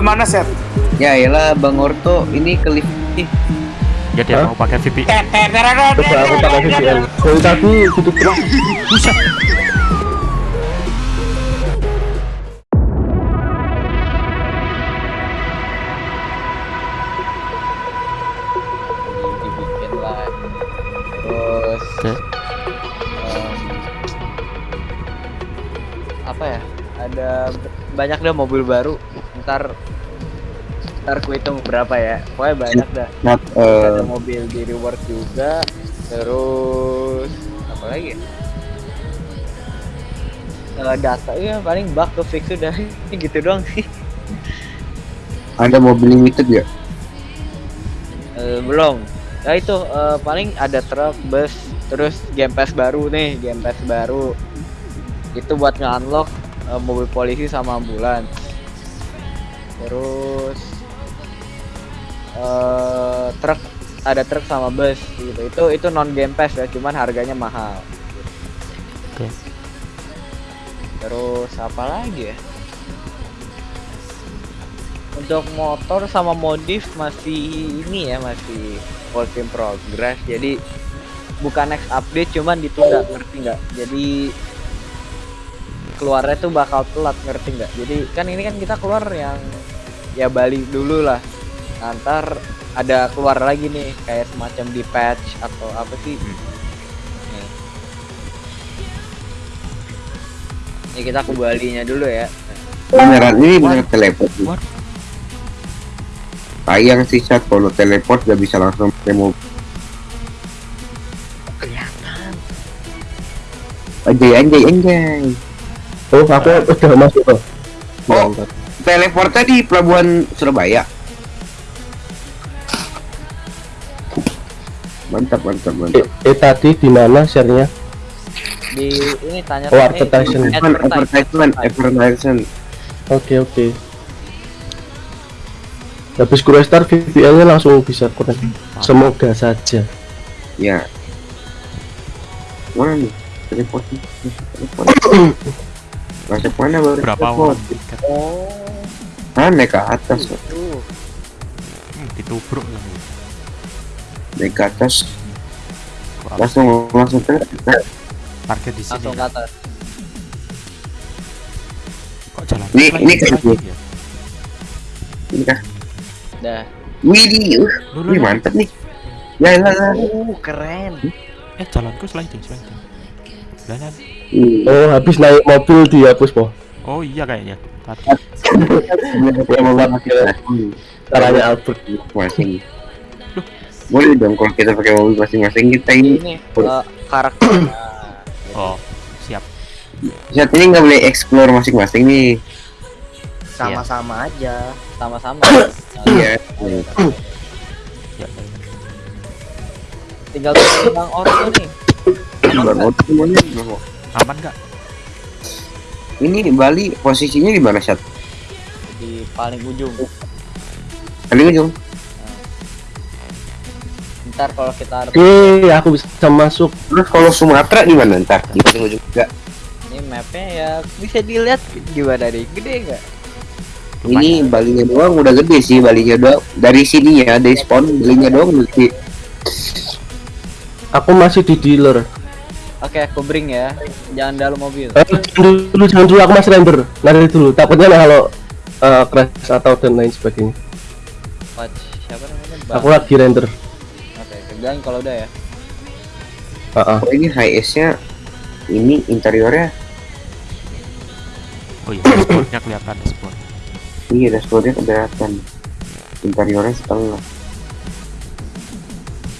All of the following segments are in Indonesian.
Lu mana set? Ya iyalah Bang Orto ini ke lift nih. Ya dia mau pakai VPN. Coba aku pakai VPN. Gitu terus. Buset. dibikin lah terus apa ya ada b- banyak deh mobil baru ntar ntar ku hitung berapa ya. Pokoknya banyak dah. Nat, ada mobil di reward juga terus apa lagi ya? Eh, data ya paling bug ke fix udah gitu doang sih. Ada mobil limited ya? Eh, belum. Ya itu eh, paling ada truk bus terus game pass baru nih game pass baru. Itu buat nge-unlock eh, mobil polisi sama ambulans terus eh truk ada truk sama bus gitu. Itu itu non game pass ya cuman harganya mahal. Oke. terus apa lagi ya? Untuk motor sama modif masih ini ya masih work in progress. Jadi bukan next update cuman ditunda ngerti nggak? Jadi keluarnya tuh bakal telat ngerti nggak? Jadi kan ini kan kita keluar yang ya Bali dulu lah. Ntar ada keluar lagi nih kayak semacam di patch atau apa sih. Nih. Ini kita ke Balinya dulu ya. Beneran ini bener teleport. Sayang sih saat kalau teleport gak bisa langsung mobil. kelihatan. Anjay anjay anjay. Oh, aku udah masuk tuh. Oh, teleportnya di pelabuhan Surabaya. Mantap mantap mantap. Eh, eh tadi di mana share-nya? di ini tanya Oh, advertisement. Advertisement, advertisement, advertisement. Oke, oke. Habis gue restart VPN-nya langsung bisa connect. Semoga saja. Ya. Mana nih? Teleportnya. Teleport. Masuk mana baru? Berapa oh Ah, naik ke atas. itu Hmm, ditubruk lah. Naik ke atas. Langsung langsung teleport. parkir di sini. langsung ke atas Kok jalan? Ini- ini kan- lagi ya? Ini kah? dah Widih, uh, ini loh. mantap nih. Ya lah lah. uh keren Eh jalanku sliding sliding. Jalan. Oh, habis naik mobil dihapus, po. Oh iya kayaknya. Tadi. Ya mau pakai Caranya Albert. masing. Boleh dong kalau kita pakai mobil masing-masing kita ini. ini eh, karakter Oh siap. Saat ini nggak boleh explore masing-masing nih. sama-sama aja sama-sama Iya. Ya, ya. tinggal tunggu bang Orto nih. Aman nggak? Ini di Bali posisinya di mana saat? di paling ujung Paling ujung. ntar kalau kita harus Oke, aku bisa masuk. Terus kalau Sumatera di mana ntar? Di paling ujung juga. ini mapnya ya bisa dilihat gimana nih gede nggak Ini Balinya doang udah gede sih Balinya doang. Dari sini ya, dari spawn Balinya doang gede. Aku masih di dealer. Oke aku bring ya jangan dalam mobil Eh, jangan dulu, jangan dulu aku masih render. Nanti dulu. Takutnya kalau eh, crash atau dan lain sebagainya. Watch siapa namanya bang Aku lagi render. oke bilang kalau udah ya Ah, ah. Oh ini high S-nya ini interiornya Oh iya, dashboardnya kelihatan dashboard. iya dashboardnya kelihatan interiornya setengah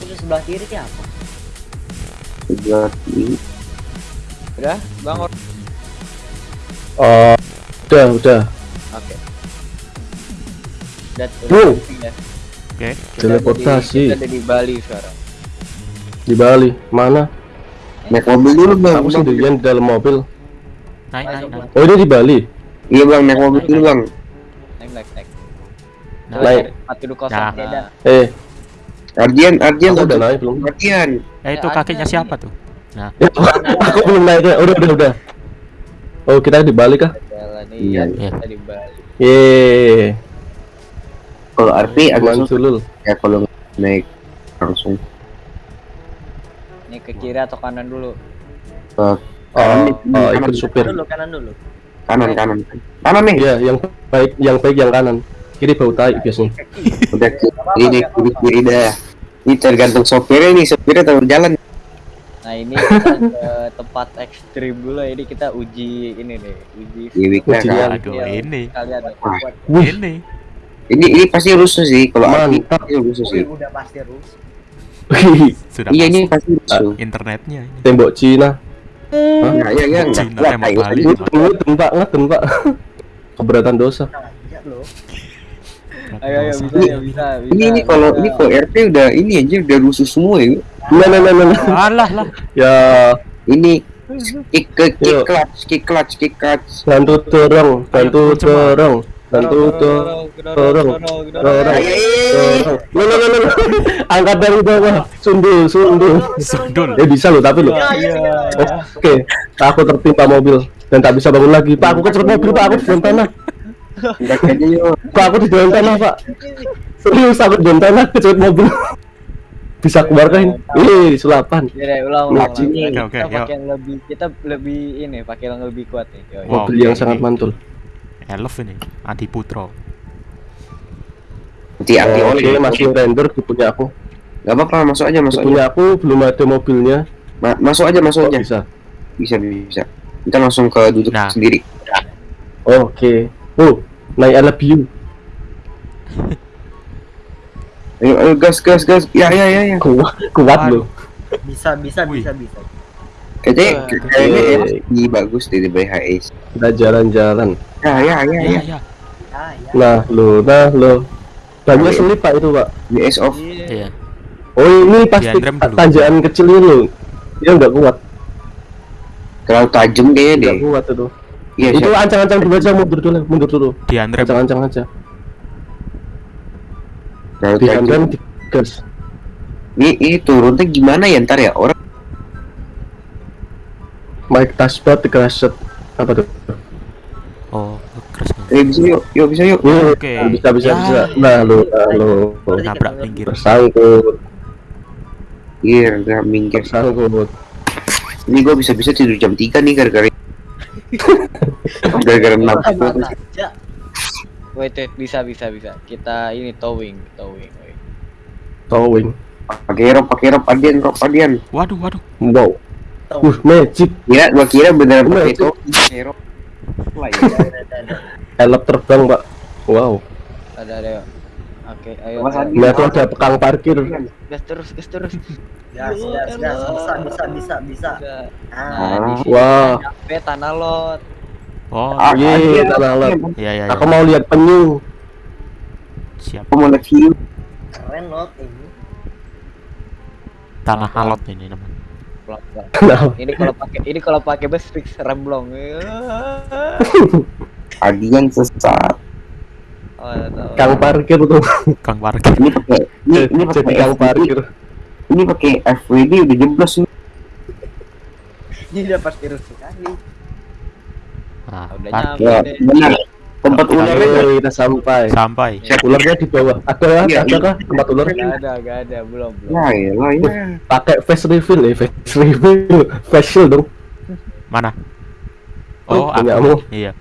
terus sebelah kiri ini apa udah bang Orto Oh, udah, udah. oke udah Wow. ya. Oke. Teleportasi. kita ada di Bali sekarang Di Bali. Mana? naik mobil dulu bang Aku sendirian di dalam mobil. Naik naik naik. Oh, ini di Bali. iya bang naik mobil dulu bang naik naik naik Naik. empat duduk kosong Nah. beda Eh, Ardian Ardian udah naik belum? Ardian Eh itu Ya, kakinya ada siapa tuh? Nah, aku belum naik ya. Udah, udah, udah. Oh, kita di Bali kah? Iya, iya iya. kita di Bali Yeay. kalau RP agak sulul. ya kalau naik langsung Ini ke kiri atau kanan dulu? ke Oh, oh, kanan. ikut supir. Dulu kanan dulu. kanan kanan kanan nih Iya, yang baik yang baik yang kanan. Kiri bau tai biasanya. udah kiri kiri kiri dah ini tergantung sopirnya nih sopirnya tahu jalan Nah ini kita ke tempat ekstrim dulu ini kita uji ini nih uji kan Aduh, Iya, ini. kalian Ini. ini ini pasti rusuh sih kalau Mantap. pasti rusuh sih udah pasti rusuh. Sudah iya pasti. ini pasti rusuh internetnya ini. tembok Cina. ya ya ya enggak Cina kayu Bali. aja. Ngeten Pak, Pak. Keberatan dosa. Iya. Ayo ayo bisa Ini- ya bisa bisa. ini ini kalau ini kalau RP udah ini aja udah rusuh semua ya nah, nah, nah, nah. Alah lah. Ya, ini kick kick clutch kick clutch kick clutch bantu dorong, bantu dorong, bantu dorong. dorong, dorong. Loh, loh, loh. Angkat dari bawah. Sundul, sundul. Sundul. Eh bisa loh, tapi loh. Iya. Oke, aku tertimpa mobil dan tak bisa bangun lagi. Pak, aku kecerut mobil, Pak. Aku di dalam tanah. Udah aja yuk Pak, aku di dalam tanah, Pak. Serius, aku di dalam tanah kecerut mobil. Bisa keluarkan. Ih, sulapan. Ya ulang ulang. Kita Oke, oke, pakai yang lebih kita lebih ini pakai yang lebih kuat nih. Yo, yo. Wow. Mobil yang sangat mantul. Elf ini. Adi Putro. anti anti oli masih render di punya aku. nggak apa-apa masuk aja Di masuk aja punya aku belum ada mobilnya. Ma- masuk aja masuk aja bisa. bisa bisa kita langsung ke duduk Nah. sendiri Oke. Oh, naik I love you. ayo ayo gas gas gas ya ya ya ya Kuat, kuat loh. Bisa bisa Wih. bisa bisa. kayaknya Eh, kayaknya oke. ini bagus dari BHS Kita jalan-jalan. ya ya ya Iya, ya iya. Ah ya. Nah, lo, nah, lo. Banyak Oke. selip Pak itu, Pak. BS off Iya. Iya. Oh, ini pasti tanjakan kecil ini loh. Dia nggak kuat, terlalu tajam kayaknya deh nggak kuat itu. Iya itu ancang-ancang dulu aja, mundur dulu, mundur dulu. Di Andre Ancang-ancang aja. terlalu Di tajam handrem di gas. ini ini turunnya gimana ya ntar ya orang Mike Tasbat dikeset apa tuh? Oh, keras banget. eh bisa yuk yuk bisa yuk Yuk, Oke. bisa bisa Ya. bisa. Nah, lo, nah, lo. Nabrak pinggir. Tersangkut, iya nggak minggir tersangkut. ini gua bisa bisa tidur jam 3 nih gara-gara gara-gara Ya. Wait, wait, bisa bisa bisa. Kita ini towing, towing. wait. Towing. pakai rop pakai rop adian rop adian Waduh, waduh. Wow. Uh, magic. kira gua kira beneran Bener, pakai itu. pakai ya. Ada. Helm terbang, Pak. Wow. Ada ada. Oke, ayo. Ini aku ada pekang parkir. Gas terus, gas terus. Gas, gas, gas, elah. bisa, bisa, bisa, bisa. Bisa. Ah, Nah, sini Wah. nyampe tanah lot. Oh, Ah, Ye, adian. tanah lot. iya iya. Aku iya. mau lihat penyu. Siap. aku mau lihat view keren lot ini. Tanah alot ini namanya. Ini kalau pakai ini kalau pakai bus fix remblong. adian sesat Oh, tahu. Kang parkir tuh. Kang parkir. ini pakai ini ini Jadi pakai kang parkir. ini pakai FWD udah jeblos ini Ini udah pasti rusuh kali. Nah, Udah nyampe ya benar tempat ularnya kita sampai. Sampai. Ularnya di bawah. Ada Iya, ada kah tempat ular? Gak ada, gak ada, belum, belum. ya ya ya Pakai face reveal ya, face reveal. Facial dong. Mana? Oh, Punyamu. aku. Iya.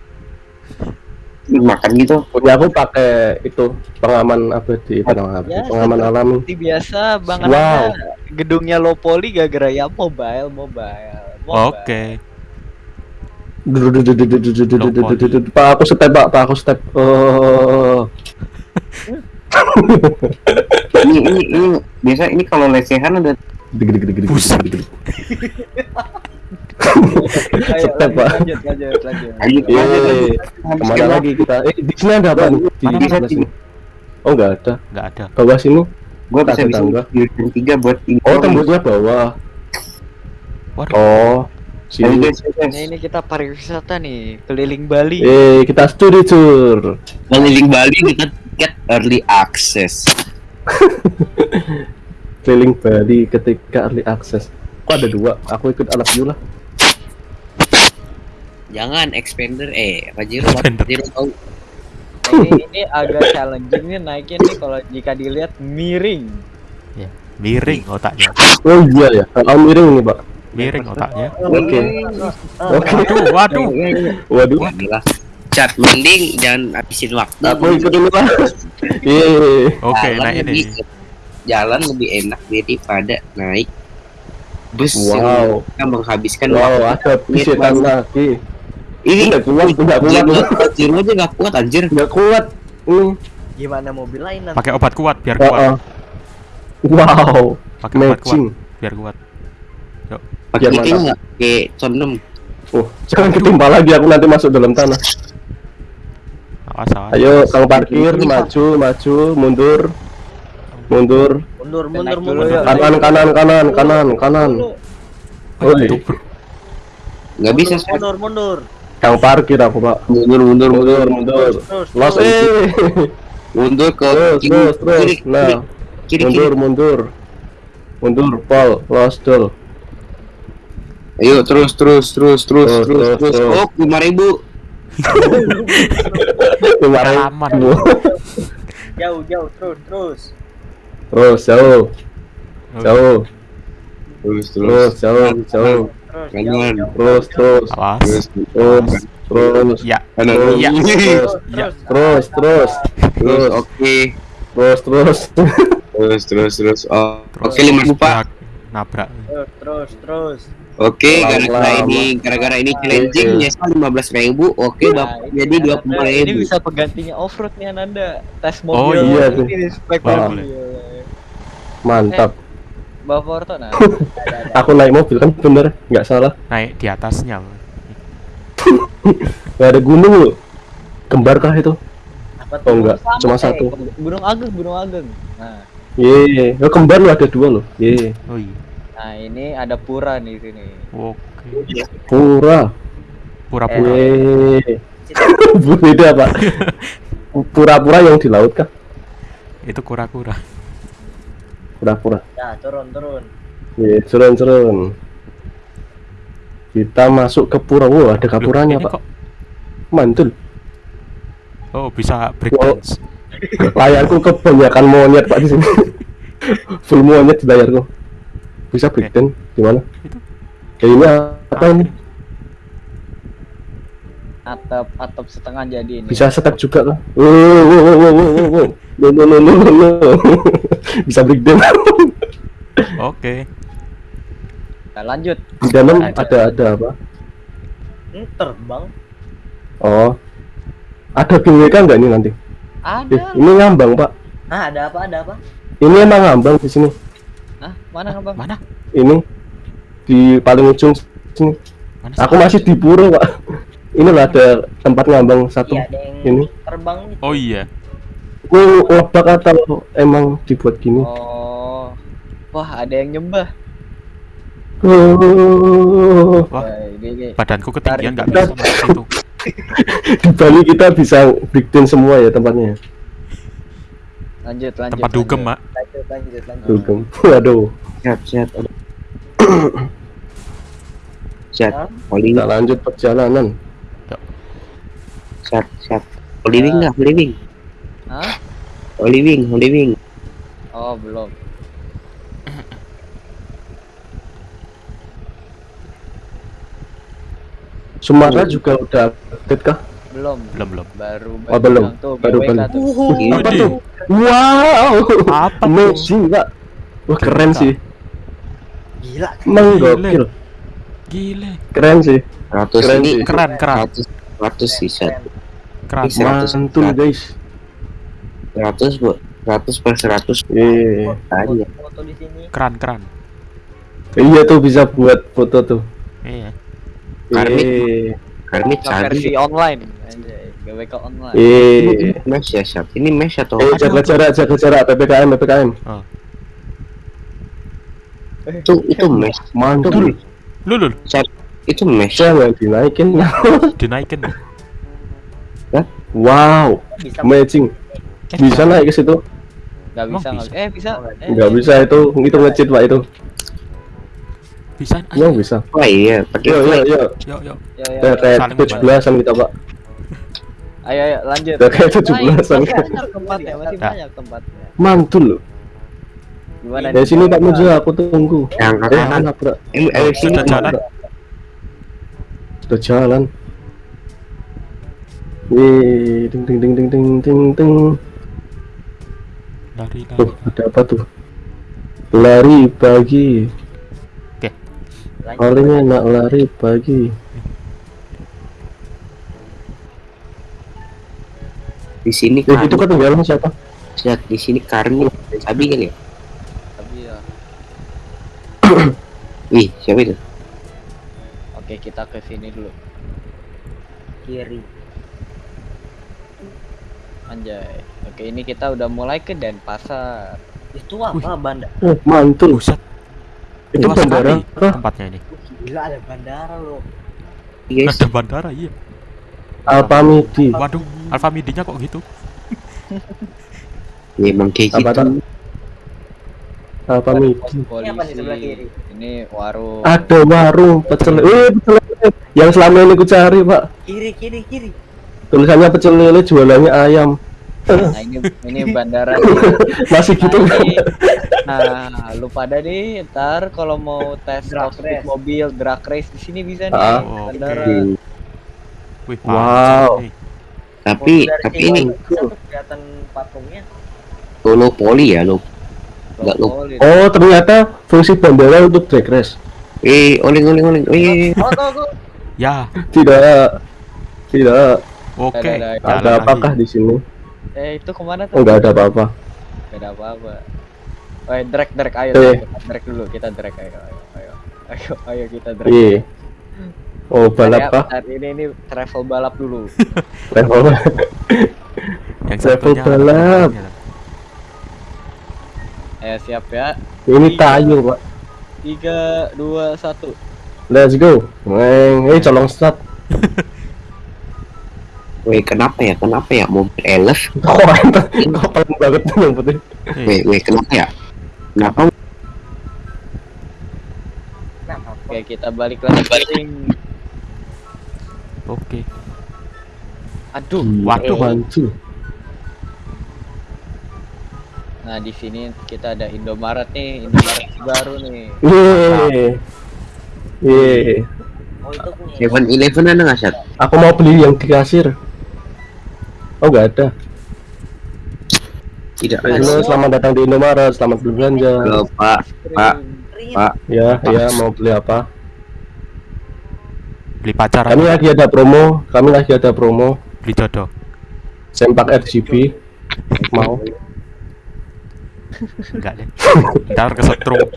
Makan gitu Punya aku pakai itu pengaman abadi, pengaman abadi, Ya, pengaman alami. Seperti biasa, Bang Wow. Anda gedungnya Lopoli gara-gara ya mobile, mobile, mobile. Oke. Pak aku step pak, pak aku step. Oh, ini ini ini biasa ini kalau lesehan ada gede gede gede Buset. Step, lanjut, Pak. lanjut, lanjut, lanjut. lanjut Yeay. lanjut lanjut Ke mana lagi kita? Eh di sini ada apa? nih? Di sini. Oh nggak ada. Nggak ada. Bawah sini. gua bisa Tak bisa jam tiga buat info Oh tembusnya bawah. Waduh. Oh sini. Nah, ini kita pariwisata nih, keliling Bali. Eh kita studi tour. keliling Bali kita get early access Keliling Bali ketika early access. Kok ada dua? Aku ikut anak you lah. jangan expander eh Pajero Expander. Pajero tahu ini, ini agak challenging nih naiknya nih kalau jika dilihat miring. Ya, miring otaknya. Oh iya ya. Kalau miring nih pak. Miring otaknya. Oke. Oke. Waduh, waduh. Waduh. Waduh. Cat mending jangan habisin waktu. Aku ikut pak. Iya. Oke, Jalan naik ini. lebih- Jalan lebih enak daripada naik bus Wow. yang kita menghabiskan Wow, waktu. ada pisetan lagi. Ini Nggak kuat, nggak kuat. Zero aja nggak kuat anjir. Nggak kuat. Ini. Gimana mobil lain nanti? Pakai obat kuat biar kuat. oh. Wow. Pakai obat kuat Matching. biar kuat. Pakai Biar ini nggak? Pakai condom. Oh, jangan ketimpa lagi aku nanti masuk dalam tanah. Awas, awas. Ayo, kang parkir, maju, maju, mundur, mundur, Mundur, mundur, mundur. yuk. kanan, kanan, kanan, kanan, kanan. Oi, Nggak bisa. Mundur, mundur. kang parkir aku pak. mundur mundur Mundur, mundur Los, eh, mundur ke terus, kiri, terus, Nah, mundur, mundur, mundur, Paul, los, dul. Ayo terus terus terus terus Terus, terus terus, terus. terus. Oh lima ribu. Kemarin, Pengalaman. Jauh, jauh, terus, terus. Terus, jauh, jauh, Terus terus, jauh, jauh, Terus, Kanan. jauh, jauh. terus, terus, Awas. Terus terus, terus, Ya, kanan. terus, terus, Terus, Ya. terus. terus, terus, Terus oke. terus, terus. Terus terus terus. Oh, terus oke lima ribu pak. nabrak. Terus, terus, terus. Oke, gara-gara ini gara-gara ini challenging Oke. nyesal lima belas ribu. Oke, Nah, jadi dua puluh Ananda- Ini ribu. bisa penggantinya off-road nih Ananda. Tes Oh, mobil. iya, tuh. Ini spek mobil. Mantap. Bawa Porto nah. Aku naik mobil kan bener, nggak salah. Naik di atasnya. Nggak ada gunung loh. Kembar kah itu? Apa Oh enggak, Sama, cuma eh, satu. Gunung Ageng, Gunung Ageng. Nah, Ye, oh, kembar loh ada dua loh. Ye, Oh iya. nah ini ada pura nih di sini. Oke. pura. Pura-pura. Ye. Beda pak. Pura-pura yang di laut kah? Itu kura-kura. Pura-pura. Ya, turun, turun. Ye, turun-turun. Kita masuk ke pura. Wow, ada kapuranya pak. kok- Mantul. Oh, bisa break dance. Layarku kebanyakan monyet pak di sini. Full monyet di layarku. Bisa breakdance gimana? Itu. Ya ini apa ini? Atap atap setengah jadi ini. Bisa step juga kan? Wow, wow, wow, wow, wow, wow, wow. No, no, no, no, no, no. Bisa breakdance. Oke. Nah, lanjut. Di dalam ada ada apa? Hmm, terbang. Oh, ada BWK nggak ini nanti? Ada. Eh, ini ngambang pak. Ah, ada apa? Ada apa? Ini emang ngambang di sini. Hah, mana Bang? Mana? Ini di paling ujung sini. Mana Aku masih di pura pak. Ini loh ada tempat ngambang satu. Iya, ada yang Ini. terbang gitu. Oh iya. Ngebak atau emang dibuat gini? Oh. Wah, ada yang nyembah. Oh, Wah, Wah, ini, ini. badanku ketinggian nggak bisa masuk situ. di Bali kita bisa breakdance semua ya tempatnya. Lanjut, lanjut. Tempat dugem. Mak. Lanjut, lanjut, lanjut. Dugem. Waduh, Siap siap. Siap. Holy kita lanjut perjalanan. siap siap. Wing nggak? Wing. Hah? Holy wing. Holy wing. Oh, belum. Sumatera juga udah update kah? Belum. Belum, belum. Baru Oh, belum. bilang Tuh, Baru, baru. tuh. Apa tuh? Wow, Apa tuh? amazing pak. Wah keren sih, Gila. emang Gile. keren sih, 100 Keren sih. Keren, keren. 100 100 sih. Keren. Seratus. mantul guys. 100 bu. 100 per 100 Iya, aja. Foto di sini. Keren, keren. iya tuh bisa buat foto tuh. Iya. Karmik. Iya, Karmit versi online. Anjay, GWK online. iya. Ini mesh ya siap. Ini mesh atau Eh jaga jarak, jaga jarak, ppkm, ppkm. itu itu mesh. Mantul. Lu, lu, Itu mesh. Jangan dinaikin. dinaikin. wow, amazing. Bisa naik ke situ? Gak Emang bisa, nggak bisa? Eh, bisa. Eh, Nggak bisa itu, itu ngecit pak itu. Bisa. Emang bisa. Oh iya, pakai Yo yo yo. Yuk, yuk. Ya, ya, Ya, ya. kayak membantu. belasan kita pak. Ayo ayo lanjut. Kayak 17-an. Masih banyak tempatnya, masih Nah. banyak tempatnya. Mantul loh. Gimana Dari sini Pak Mujo aku tunggu. Yang Eh, kanan. anak bro. Eh, eh, sini. Jalan. Sudah jalan. Wih, ding ding ding ding ding ding ding. Lari lari. Tuh, ada apa tuh? Lari pagi. Lanjut. Paling enak lari pagi. Di sini Eh, kan. itu ketinggalan siapa? Lihat di sini Karni. Sabi kali ya. Tapi ya. Wih, siapa itu? Oke, kita ke sini dulu. Kiri. Anjay. Oke, ini kita udah mulai ke Denpasar. Itu apa banda? Oh, mantul. Buset. Itu luas bandara apa? tempatnya ini. Gila ada bandara loh. Guys, Ada bandara iya. Alpamidi. Waduh, Alfa Midinya kok gitu? ya emang kayak Apa gitu. tuh? Alpamidi. Polisi. Ini apa nih sebelah kiri? Ini warung. Ada warung pecel. Eh, pecel lele. Yang selama ini ku cari, Pak. Kiri kiri kiri. Tulisannya pecel lele jualannya ayam. Nah, ini ini bandara. nih. Masih gitu Nah, kan? Nah, lu pada nih ntar kalau mau tes Drag race. mobil drag race di sini bisa nih. Ah. Oh, bandara. Hmm, Wih, Wow. nih. Tapi Mobil dari tapi ini kelihatan patungnya. solo poli ya lo. Nggak, lu. Oh, ternyata fungsi bandara untuk drag race. Eh, oling oling oling. Eh, Oh. Ya, Tidak. Tidak. oke. Ada- ada- apakah di sini? Eh, itu ke mana tuh? Enggak ada apa-apa. Gak ada apa-apa. Oh, drag drag ayo, Eh. drag dulu, kita drag ayo, ayo, ayo, ayo, ayo kita drag. Iya. Oh, balap kah? bentar, ini ini travel balap dulu. Level. Yang satunya balap. Ayo siap ya. Ini tayo, Pak. Tiga, dua, satu. Let's go. Weng, eh colong start. weh kenapa ya? Kenapa ya mobil elf? Kok paling banget tuh yang penting. Eh, Weh, weh kenapa ya? Kenapa? Nah, apa? Oke, kita balik lagi. Oke. Aduh. Waduh, Mantul. Nah, di sini kita ada Indomaret nih, Indomaret baru nih. Yeay. Yeay. Oh itu punya. Seven Eleven ada nggak sih? Aku mau beli yang di kasir. Oh, nggak ada. Tidak Halo, ada. selamat datang di Indomaret. Selamat berbelanja. Halo, Pak. Pak. Pak. Ya, ya mau beli apa? beli pacar Kami lagi ada promo. Kami lagi ada promo. Beli jodoh. Sempak RGB. Mau? Enggak deh. Ntar kesetrum.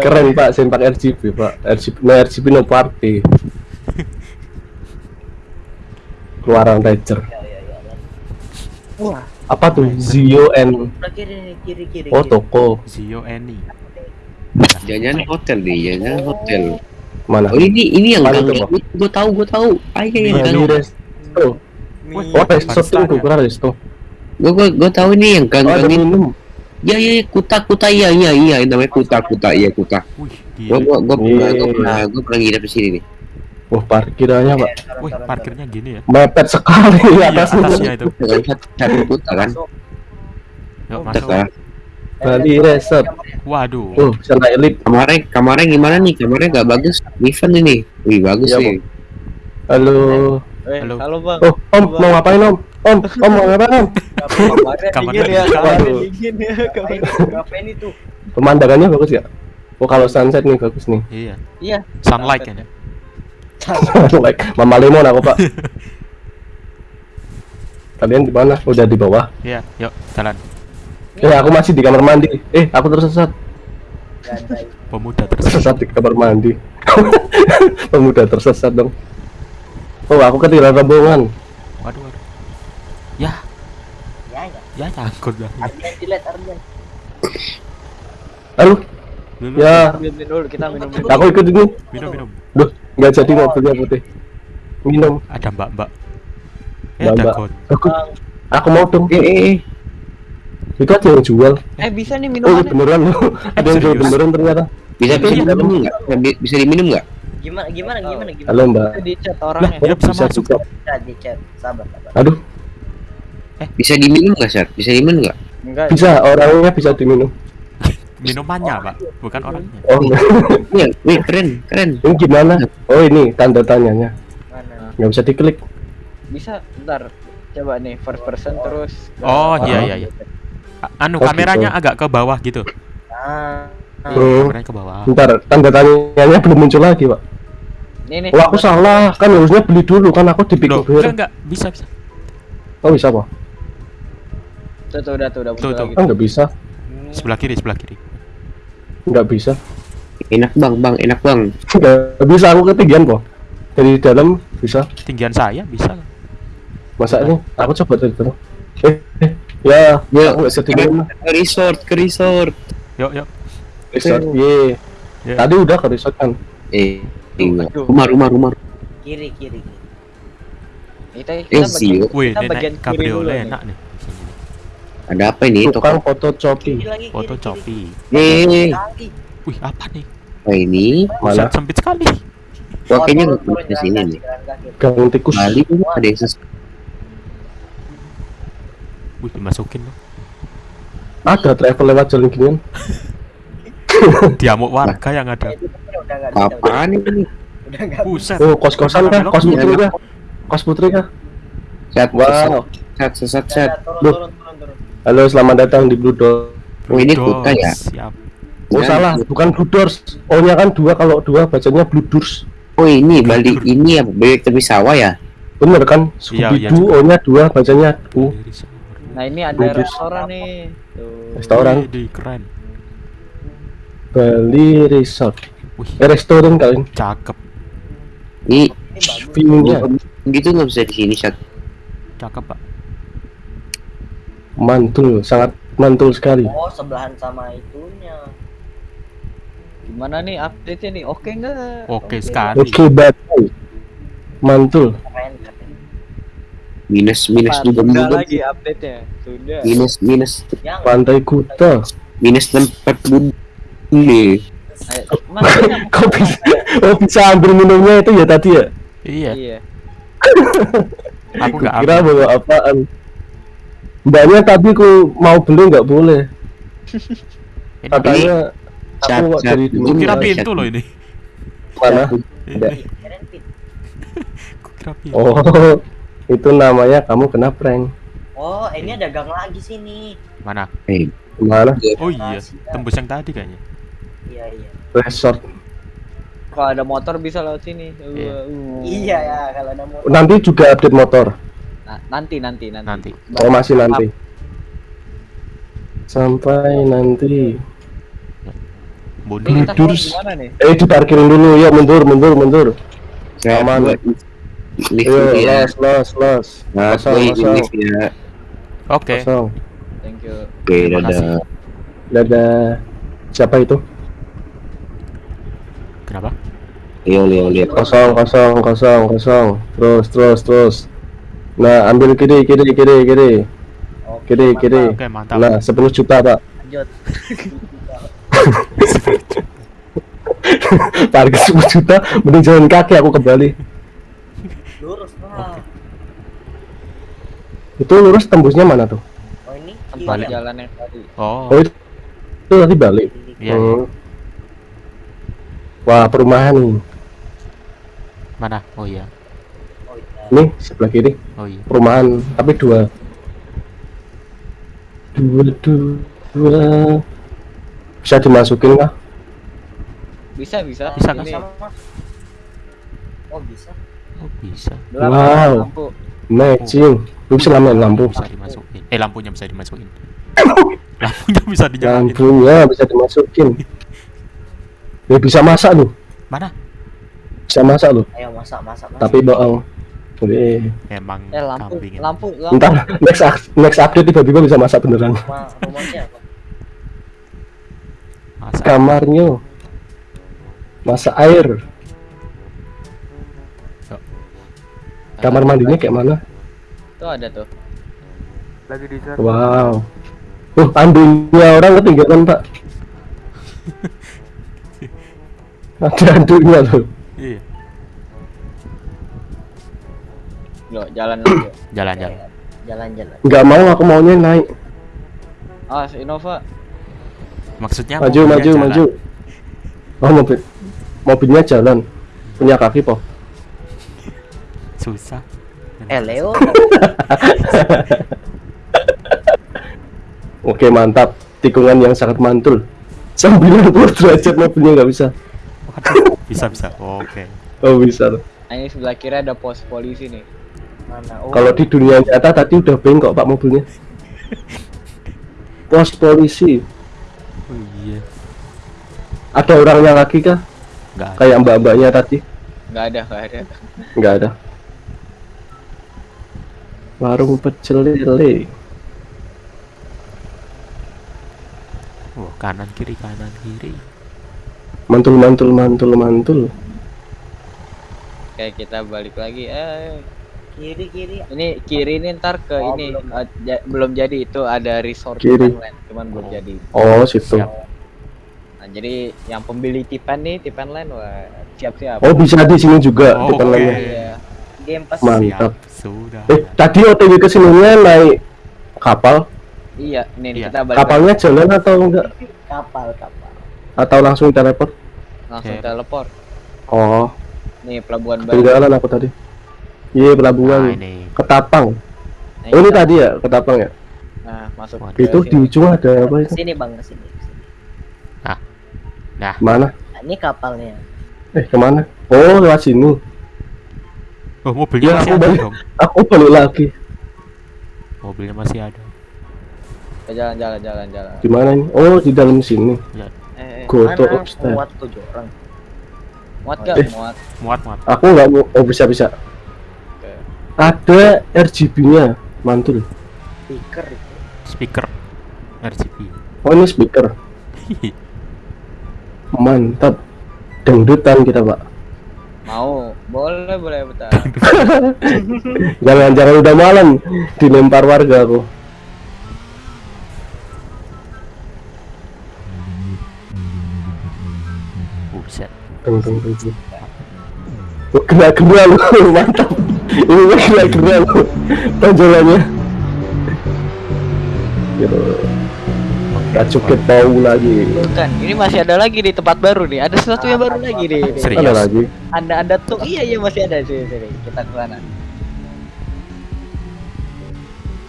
Keren Pak, sempak RGB Pak. RGB, no RGB no party. Keluaran Ranger. Ya, ya, ya. Wah, Apa tuh? Zio N. Sebelah kiri kiri kiri. Oh, toko. Zio Eni. Jangan hotel deh, jangan hotel. Mana? Oh ini ini yang gang Pak? gue tahu gue tahu. Ayo yang Iya, gang resto. Oh, resto tuh, ya? kira resto. gue gue gue tahu ini yang gang Oh, gang ini. Ya ya ya, kuta kuta iya iya iya namanya kuta kuta iya kuta. Gue gue gue pernah gue pernah gue pernah nginep di sini nih. Wah, parkirannya Pak. Wih, parkirnya gini ya. Mepet sekali Iya, atasnya. atasnya itu. Satu kuta kan. Yuk, Oh, masuk. Bali Resort. Waduh. Oh, sana elit. kamarnya kamarnya gimana nih? Kamarnya nggak bagus. Event ini. Wih bagus Iya, nih. Halo. eh, Halo. halo, Bang. Oh, Om, mau ngapain Om? Om, Om mau ngapain Om? Kamarnya Kamarnya dingin ya, kamarnya dingin ya. kamarnya. Berapa ini tuh? Pemandangannya bagus ya? Oh, kalau sunset nih bagus nih. Iya. Iya. Sunlight ya. like Mama Lemon aku Pak. Kalian di mana? Udah di bawah. Iya, yuk jalan. Eh, aku masih di kamar mandi. Eh, aku tersesat. Pemuda tersesat. Tersesat di kamar mandi. Pemuda tersesat dong. Oh, aku ketinggalan rombongan. Waduh, waduh. Ya, Ya ya. ya. Arjen dilihat Arjen. Aduh, Dulu, ya, Minum dulu, kita minum dulu. aku ikut ini. minum minum. Nggak jadi mobilnya putih. Minum. Ada mbak-mbak. Eh, Mbak, ada mbak. Aku, aku mau dong. Eh eh eh. Itu aja yang jual. Eh, bisa nih Oh, minumannya. beneran loh. Ada yang jual beneran ternyata. Bisa bisa Iya. diminum nggak? Bi- Bisa diminum nggak? Gimana gimana gimana gimana? Halo mbak. Di chat Lah, orangnya. dia bisa masuk. Bisa di chat. Sabar sabar. Aduh, Bisa diminum nggak, Sar? Bisa diminum nggak? Enggak. bisa orangnya bisa diminum. Minumannya, Pak, bukan orangnya. Oh, enggak. Iya, wih keren, keren. ini gimana? Oh ini tanda tanyanya. Mana? Nggak bisa diklik. Bisa ntar coba nih first person terus. ke- Oh, iya, Ah. iya, iya. Anu Oh, kameranya gitu. agak ke bawah gitu. Ah. Hmm. Kameranya ke bawah. Bentar, tanda tanyanya belum muncul lagi pak. Nih nih. Oh aku salah, kan harusnya beli dulu kan aku di Loh, Pick enggak, enggak, bisa, bisa. Oh bisa pak? Tuh, tuh udah tuh udah Tuh, tuh. lagi. Oh nggak bisa, Sebelah kiri, sebelah kiri. Nggak bisa, Enak bang, bang, enak bang. nggak bisa aku ketinggian kok. Dari dalam bisa, Tinggian saya bisa. masa ini? Aku coba dari dalam. Eh, eh, ya, Ya, aku nggak ketinggian. ke resort, ke resort. Yuk, yuk. Resort, ye. Ya. Tadi udah ke resort kan. Eh, enggak. Rumah, rumah, rumah. Kiri kiri. kiri. Kita Eh, kita sih. bagian kita ini bagian kiri dulu enak nih. Ada apa ini? Tukang Toko. foto. Eh, Kaki. Wih, apa nih? apa ini? Mana? Buset, sempit sekali. Wah, kayaknya ke jalan sini nih. Gang tikus. Bali ini ada yang ses Wih, dimasukin loh. Ada travel lewat jalan ginian. Diamuk warga yang ada. Apaan ini? Buset. Oh kos kosan kah? Kos putri Iya. kah? Kos putri kah? Set, Wow. Loh. turun turun turun. Halo, selamat datang di Blue Door. Oh, ini kuta ya? Siap. Oh Jangan. salah, bukan Blue Doors. O-nya kan dua, kalau dua bacanya Blue Doors. Oh ini Bali ini ya bebek tepi sawah ya? Bener kan? Iya, iya Scooby-Doo, O-nya dua bacanya U. Nah ini ada Bagus. restoran nih. Tuh. Restoran. Wih, keren. Bali Resort. Wih, Eh, restoran kalian. cakep. Ini Ini. View-nya gitu nggak bisa di sini set. Cakep, Pak. Mantul, sangat mantul sekali. Oh sebelahan sama itunya. Gimana nih update-nya nih? Oke nggak? Oke sekali. Oke, baik. Mantul. Keren keren. Minus minus Pak, juga minus lagi update-nya. Sudah. minus minus Yang Pantai Kuta. minus tempat Mas, ini Kok bisa? Oh bisa ambil minumnya itu ya tadi ya? Iya, Iya. aku nggak Kira bawa apaan? Mbaknya tadi ku mau beli nggak boleh. Katanya aku Aku dulu kira pintu loh ini. mana? Kira pintu. Oh, itu namanya kamu kena prank. Oh ini ada gang lagi sini. Mana? Eh, Mana? Oh iya, tembus yang tadi kayaknya. Iya iya. Resort. Kalau ada motor bisa lewat sini. Uh, Iya. uh. Iya ya kalau ada motor. Nanti juga update motor. Nanti nanti nanti. Nanti. Oh masih nanti. Sampai nanti. Tidur. gimana nih? Eh diparkirin dulu ya mundur mundur mundur. saya Aman. lift ya. los los los. Nah, lift ya. Oke. kosong. Thank you. Oke, kasih. dadah. Dadah. Siapa itu? Kenapa? Leo, Leo, lihat. Kosong kosong kosong kosong. Terus terus terus. Nah ambil kiri kiri kiri kiri Oke, kiri mantap. kiri. Oke, mantap. Nah 10 juta pak. Lanjut. Parkir 10 juta. Mending jalan kaki aku ke Bali. Lurus lah. Itu lurus tembusnya mana tuh? Oh ini Balik jalan yang tadi. Oh, Oh itu, itu tadi balik. Kiri. iya, iya. Hmm. Wah perumahan nih. Mana? Oh iya. Nih sebelah kiri Oh iya. perumahan tapi dua. Dua dua. dua. Bisa dimasukin kah? Bisa bisa. Bisa, bisa. Sama. Oh bisa. Oh, bisa. gelap, Wow. lampu. Matching. Lu bisa namain lampu. Bisa dimasukin. Eh, lampunya bisa dimasukin. lampunya bisa dinyalain. Lampunya bisa dimasukin. Ya bisa masak lu. Mana? Bisa masak lu. Ayo masak masak masak. Tapi bohong. Boleh. Emang Eh lampu, kambing. lampu, lampu. Ntar next next update tiba-tiba bisa masak beneran. Rumah rumahnya apa? Masa Kamarnya masak air. Kamar mandinya kayak mana? Tuh ada tuh. Wow. Uh, andunya orang ketinggalan pak. Ada andunya tuh. Iya. Loh, jalan aja. Jalan-jalan. Jalan-jalan. Nggak mau, aku maunya naik. Ah, si Innova. Maksudnya Maju, maju, jalan. maju. Oh mobil, mobilnya jalan. Punya kaki po. Susah. Eh Leo. Oke mantap. Tikungan yang sangat mantul. 90 derajat mobilnya nggak bisa. Waduh, bisa bisa. Oke. Oh bisa. ini sebelah kiri ada pos polisi nih. Mana? Oh, Kalau di dunia nyata tadi udah bengkok pak mobilnya. Pos polisi. Oh iya. Ada orangnya lagi kah? Enggak ada. Kayak mbak-mbaknya tadi? Nggak ada, nggak ada. Nggak ada. Warung pecel lele. Oh, kanan kiri kanan kiri. Mantul mantul mantul mantul. Oke, kita balik lagi. Eh, kiri kiri. ini kiri ini ntar ke Oh, ini belum. eh, ja- belum jadi itu ada resort Kiri. Tipenland, cuman belum jadi. Oh situ. Siap. Nah, jadi yang pembeli Tipen nih, Tipenland wah siap-siap. Oh bisa di sini juga Oh, oke. lainnya. Iya. Game pas. Mantap. Siap. Sudah. Eh tadi OTW ke sininya naik kapal. Iya, nih nih, Iya. kita balik Kapalnya jalan atau enggak? Kapal kapal. Atau langsung teleport? langsung Oke. teleport. Oh, Nih pelabuhan baru. aku tadi. Iya Nah, pelabuhan. ini. Ketapang. Nah, Oh ini kita- tadi ya ketapang ya? Nah, masuk Waduh. Itu di sini. ujung ada apa itu? Ke sini bang ke sini. ke sini. Mana? Nah, ini kapalnya. Eh ke mana? Oh lewat sini. Oh, mobilnya Ya, masih aku ada balik. dong. Aku balik lagi. Mobilnya masih ada. Eh, jalan jalan jalan jalan. Di mana ini? Oh di dalam sini. Eh, eh. Go to Mana upstairs. kuat tujuh orang. muat gak? Eh. Muat. Muat muat. Aku nggak mau. Oh bisa bisa. Ada RGB-nya mantul. Speaker. Speaker RGB. Oh ini speaker. Mantap. Dangdutan kita pak. Mau? Boleh, boleh bentar. Jangan jangan udah malam dilempar warga aku. Buset. Oh, Kena kena lu mantap. Ini kena lu tonjolannya. Ke tahu lagi. Bukan, ini masih ada lagi di tempat baru nih. Ada sesuatu yang baru lagi nih. Serius? Ada lagi. Ada ada tuh. Iya iya masih ada sini sini. Kita ke sana.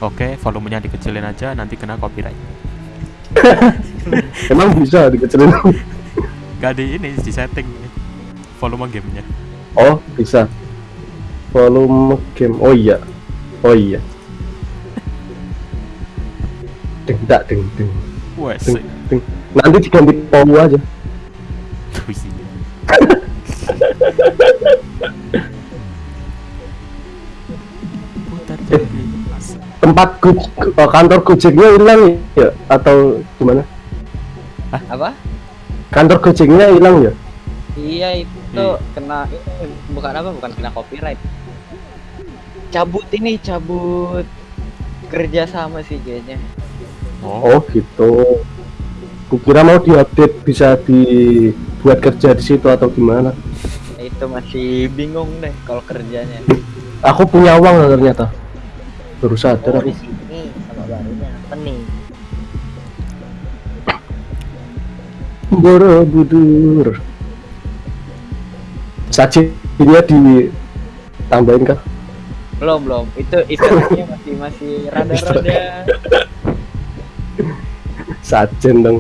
Oke, volumenya dikecilin aja nanti kena copyright. Emang bisa dikecilin. Gak di ini di setting volume gamenya. Oh, bisa. Volume game. Oh iya. Oh iya. Deng tak deng deng Wes. deng deng. Nanti diganti powu aja. Jadi. Tempat go- oh, kantor Gojeknya hilang ya atau gimana? Apa? Kantor Gojeknya hilang ya? Iya itu Iya. kena ini bukan apa bukan kena copyright. Cabut ini cabut kerja sama sih kayaknya. Oh, Oh gitu. Kukira mau diupdate bisa dibuat kerja di situ atau gimana? Itu masih bingung deh kalau kerjanya. Aku punya uang loh ternyata. Baru sadar Oh aku. di sini sama barunya apa nih? Borobudur. Sajinya ditambahin kah? Belum belum. Itu istilahnya masih masih rada-rada. Sajen dong.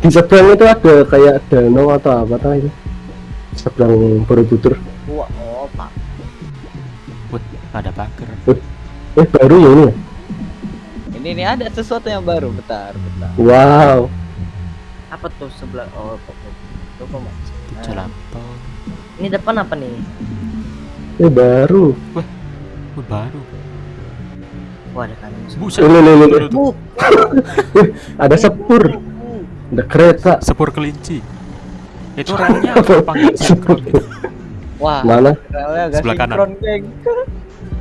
Di seberang itu ada kayak danau atau apa tau itu? Seberang Borobudur. Wah, oh pak. Wut, ada pagar. Eh baru ya ini? ya? ini nih ada sesuatu yang baru. Bentar bentar. Wow. Apa tuh sebelah? Oh, kok tuh kok Nah. Ini depan apa nih? Eh baru. Wih, baru. Wah ada kanan. Buset. Ini ini ini. Baru tuh. Ada sepur. Ada kereta. Sepur kelinci. Itu remnya apa nggak sinkron gitu? Wah, Mana? Sebelah kanan.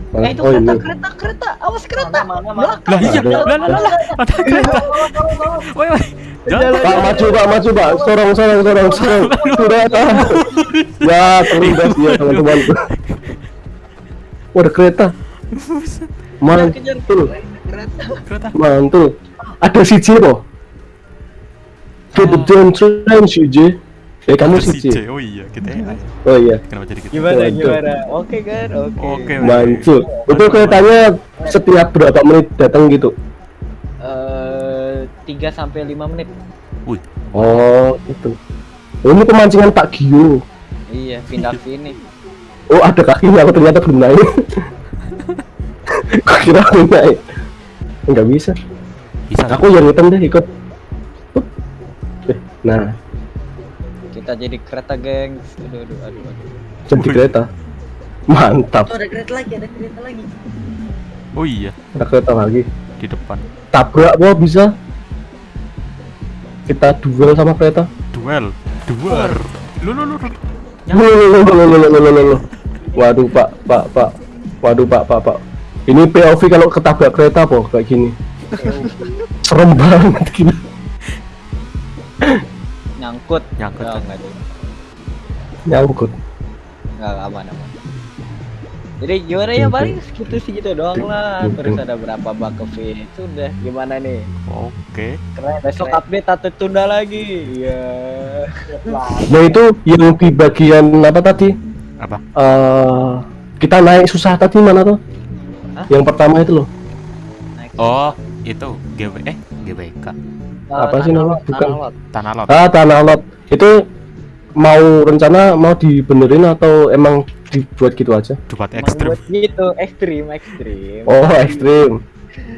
Mana? Eh itu Oh kereta, ini. kereta, kereta. Awas kereta. Mana mana mana? Lah iya, lah lah lah. Ada kereta. Woi, woi. Jangan. Pak maju pak maju pak sorong sorong sorong sorong sudah ya terlindas ya teman-teman Wah, ada kereta. Mantul, Kereta. mantul. Ada si J kok. Get the damn train si J. Eh kamu si J. Oh iya, kita ya. Oh iya. Kenapa jadi kita? Gimana gimana? Oke kan? Oke. Oke. Mantul. Itu keretanya setiap berapa menit datang gitu. Eh 3 sampai 5 menit. Wih, Oh, itu. Oh, ini pemancingan Pak Gio. Iya, pindah sini. Oh, ada kakinya aku ternyata belum naik. Kok kira aku naik? Enggak bisa. bisa. Aku yang hitam deh ikut. Eh, Nah, Kita jadi kereta, gengs. Aduh aduh aduh. aduh. jadi kereta. Mantap. Tuh ada kereta lagi, ada kereta lagi. Oh iya, Ada kereta lagi. di depan. Tabrak kok bisa. Kita duel sama kereta. Duel. Duel. Lu lu lu. Waduh pak, pak, pak. Waduh pak, pak, pak. Ini POV kalau ketabrak kereta po kayak gini. Serem banget gini. Nyangkut. Nyangkut. Nyangkut. Nyangkut. Enggak aman aman. Jadi gimana ya paling segitu sih gitu doang lah. Terus ada berapa bug ke feed. Sudah gimana nih? Oke. Keren. Besok update atau tunda lagi. Iya. Nah itu yang di bagian apa tadi? Apa? Eh kita naik susah tadi mana tuh? Hah? Yang pertama itu loh. Oh, itu GW eh GWK. Apa sih nama? Bukan. Tanah lot. Ah, tanah lot. Itu mau rencana mau dibenerin atau emang dibuat gitu aja? Emang ekstrim. buat gitu, ekstrim, ekstrim. Oh, ekstrim.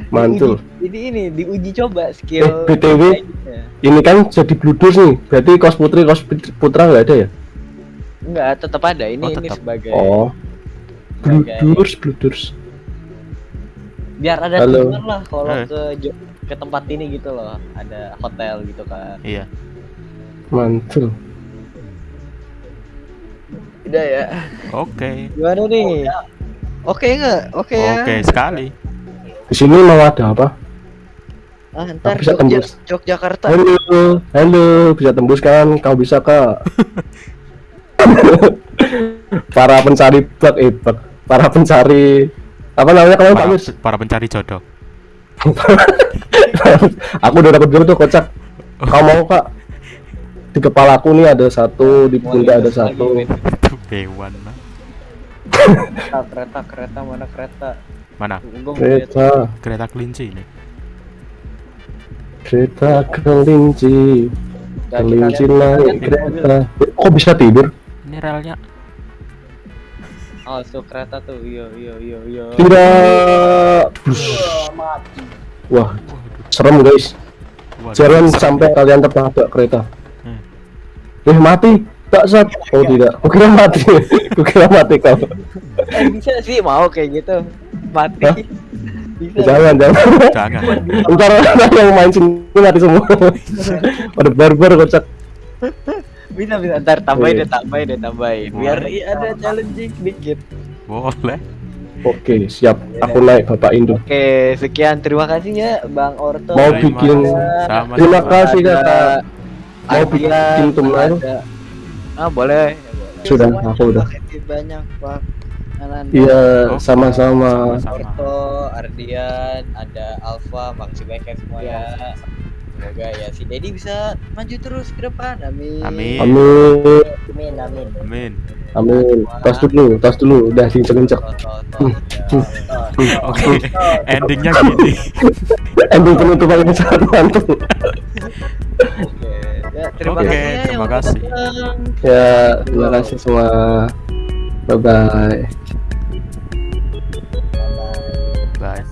Mantul. Jadi ini diuji coba Eh, skill. BTW. mainnya. Ini kan jadi bludus nih. Berarti kos putri, kos put- putra nggak ada ya? Enggak, tetap ada. Ini Oh, ini sebagai Oh, bludurs, bludurs. biar ada tujuan lah kalau Eh. ke ke tempat ini gitu loh. Ada hotel gitu kan. Iya. Mantul. Udah ya. Oke. Gimana nih? Oke nggak? Oke ya. Oke sekali. Di sini mau ada apa? Ah, ntar Bisa Jogja, tembus. Yogyakarta. Halo, halo, bisa tembus kan? Kau bisa kak? para pencari bug, eh bug. Para pencari apa namanya Pak Para, Mis? para pencari jodoh. Aku udah dapat tuh kocak. Kau mau kak? Di kepala aku nih ada satu, di pundak ada satu. Itu hewan. lah. Kereta, kereta, kereta mana kereta? Mana? Kereta, Kereta kelinci ini. kereta kelinci, kelinci naik mobil. kereta. Eh, Kok bisa tidur? Ini relnya. Oh, so kereta tuh. Iya, iya, iya, iya. Tidak. Bus. Wah, serem guys. Jangan serem. sampai kalian tertabrak kereta. Eh mati, tak sat. Oh tidak, kukira mati. kukira mati kau. Eh, bisa sih mau kayak gitu. Mati. Hah? Bisa. Jangan, jangan. Jangan. Ntar yang main sini mati semua. Ada barbar kocak. Bisa, bisa. Ntar tambahin Iya. deh, tambahin deh, tambahin. Biar i- ada challenging dikit. Boleh. Oke, siap. Aku naik Bapak Indo. Oke, sekian terima kasih ya Bang Orto. Mau bikin sama Terima kasih kakak. Mau bikin thumbnail? ada- Ah, boleh. Sudah, aku udah. Banyak, Pak. Iya, Oke. sama-sama. Sama-sama. Orto, Ardian, ada Alfa, banyak ya semua ya. Semoga ya si Dedi bisa maju terus ke depan. Amin. Amin. Amin, Amin, amin. Amin. amin. Tos dulu, tos dulu. Udah tot, ya, tot. Oke. Endingnya gini. Ending penutupan yang sangat mantap. Oke. Ya, terima okay, kasih. Ya, terima kasih. Ya, terima kasih semua. Bye bye. Bye. Bye.